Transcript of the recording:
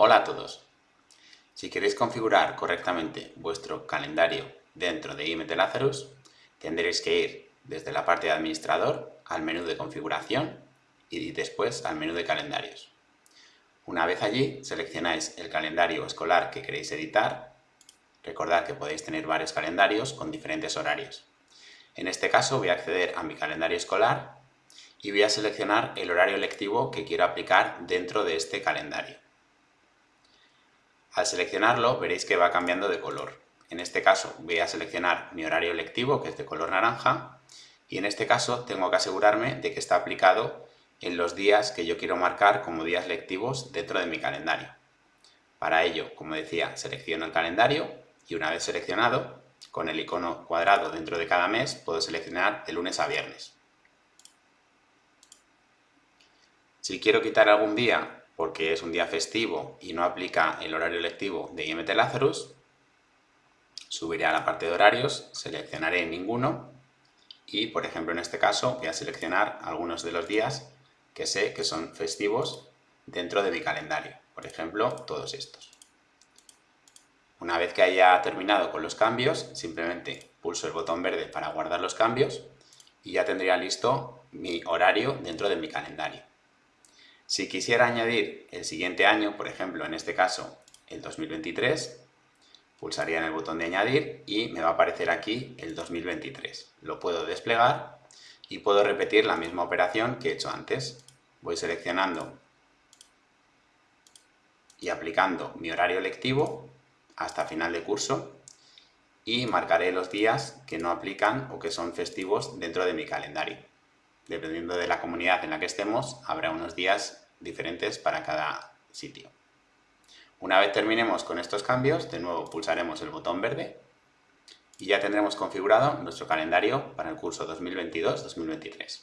Hola a todos. Si queréis configurar correctamente vuestro calendario dentro de IMT Lazarus, tendréis que ir desde la parte de administrador al menú de configuración y después al menú de calendarios. Una vez allí, seleccionáis el calendario escolar que queréis editar. Recordad que podéis tener varios calendarios con diferentes horarios. En este caso voy a acceder a mi calendario escolar y voy a seleccionar el horario lectivo que quiero aplicar dentro de este calendario. Al seleccionarlo veréis que va cambiando de color. En este caso voy a seleccionar mi horario lectivo, que es de color naranja, y en este caso tengo que asegurarme de que está aplicado en los días que yo quiero marcar como días lectivos dentro de mi calendario. Para ello, como decía, selecciono el calendario y una vez seleccionado, con el icono cuadrado dentro de cada mes, puedo seleccionar de lunes a viernes. Si quiero quitar algún día porque es un día festivo y no aplica el horario lectivo de IMT Lazarus, subiré a la parte de horarios, seleccionaré ninguno y, por ejemplo, en este caso voy a seleccionar algunos de los días que sé que son festivos dentro de mi calendario. Por ejemplo, todos estos. Una vez que haya terminado con los cambios, simplemente pulso el botón verde para guardar los cambios y ya tendría listo mi horario dentro de mi calendario. Si quisiera añadir el siguiente año, por ejemplo, en este caso, el 2023, pulsaría en el botón de añadir y me va a aparecer aquí el 2023. Lo puedo desplegar y puedo repetir la misma operación que he hecho antes. Voy seleccionando y aplicando mi horario lectivo hasta final de curso y marcaré los días que no aplican o que son festivos dentro de mi calendario dependiendo de la comunidad en la que estemos, habrá unos días diferentes para cada sitio. Una vez terminemos con estos cambios, de nuevo pulsaremos el botón verde y ya tendremos configurado nuestro calendario para el curso 2022-2023.